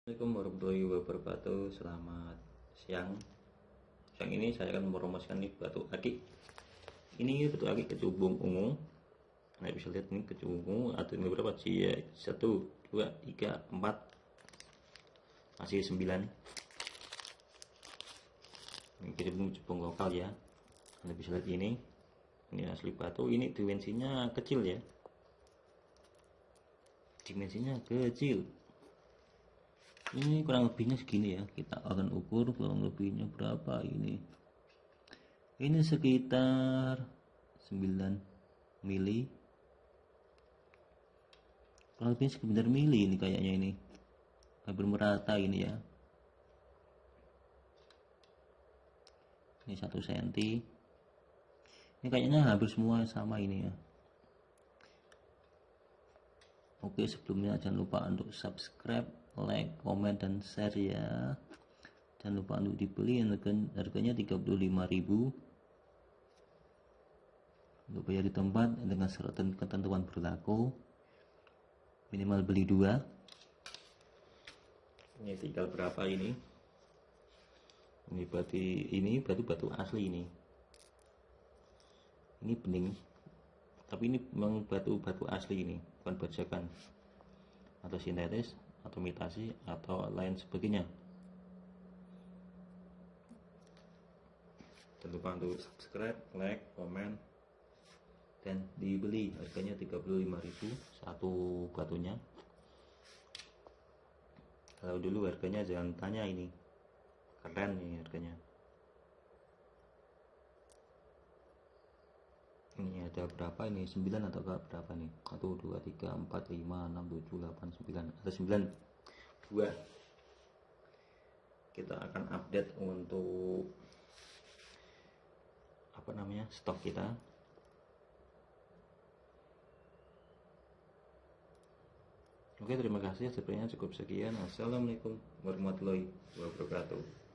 Assalamualaikum warahmatullahi wabarakatuh. Selamat siang. Siang ini saya akan merumuskan nih batu akik. Ini batu akik kecubung ungu. Nah bisa lihat ini kecubung ungu. Ada ini berapa? Sih ya Satu, dua, tiga, empat. Masih sembilan. Ini kecubung kecubung lokal ya. Anda bisa lihat ini. Ini asli batu. Ini dimensinya kecil ya. Dimensinya kecil ini kurang lebihnya segini ya. Kita akan ukur kurang lebihnya berapa ini. Ini sekitar 9 mili. Kurang lebih sekitar mili ini kayaknya ini. Hampir merata ini ya. Ini satu senti. Ini kayaknya hampir semua sama ini ya Oke sebelumnya jangan lupa untuk subscribe like, komen, dan share ya. Jangan lupa untuk dibeli harganya 35.000 untuk bayar di tempat dengan syarat dan ketentuan berlaku. Minimal beli dua. Ini tinggal berapa ini? Ini batu ini batu batu asli ini. Ini bening tapi ini memang batu batu asli ini bukan bajakan atau sintetis atau imitasi atau lain sebagainya. Jangan lupa untuk subscribe, like, komen dan dibeli. Harganya 35.000 satu batunya. Kalau dulu harganya jangan tanya ini. Keren nih harganya ini ada berapa ini? 9 atau berapa nih? 1 2 3 4 5 6 7 8 9 ada 9 2 kita akan update untuk apa namanya stok kita. Oke terima kasih. Sebenarnya cukup sekian. Assalamualaikum warahmatullahi wabarakatuh